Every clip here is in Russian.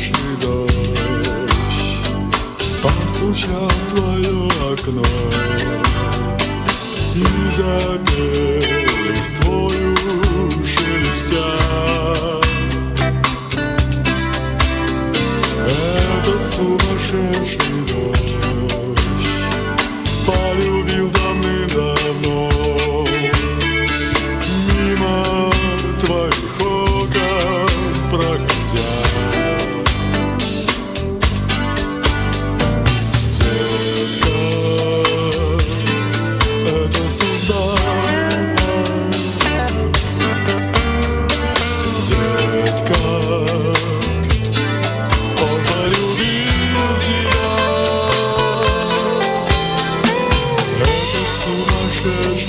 ночный дождь Постучал в твое окно И запел твою шелестя. Этот сумасшедший дождь дождь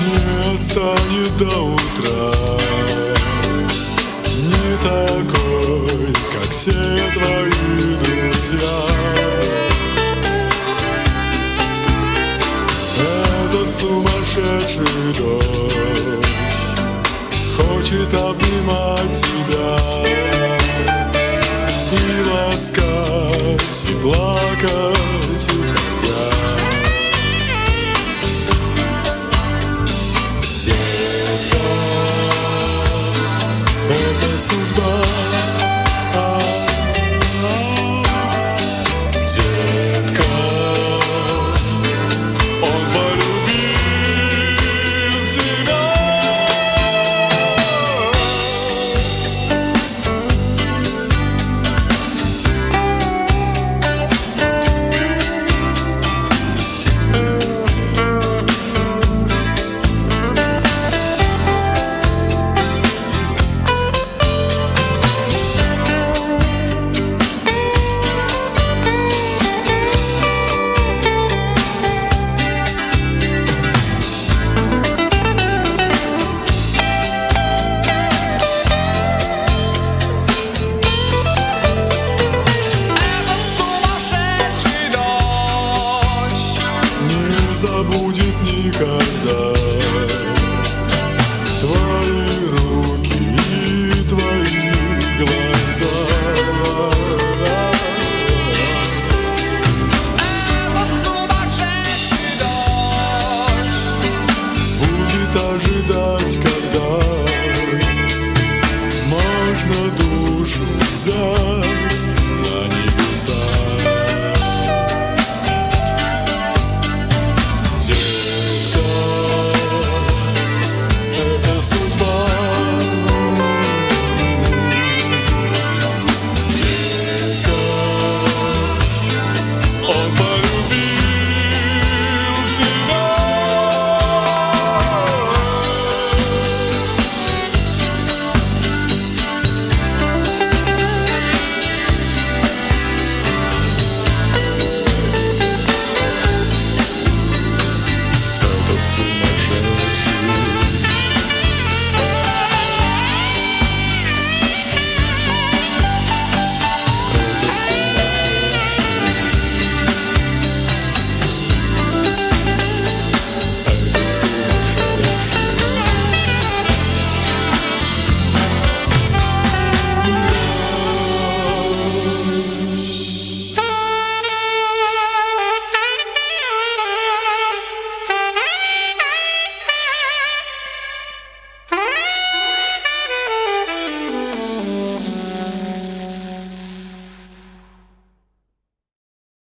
Не отстанет до утра Не такой, как все твои друзья. Этот сумасшедший дождь Хочет обнимать тебя Johannesburg. трудно душу взять.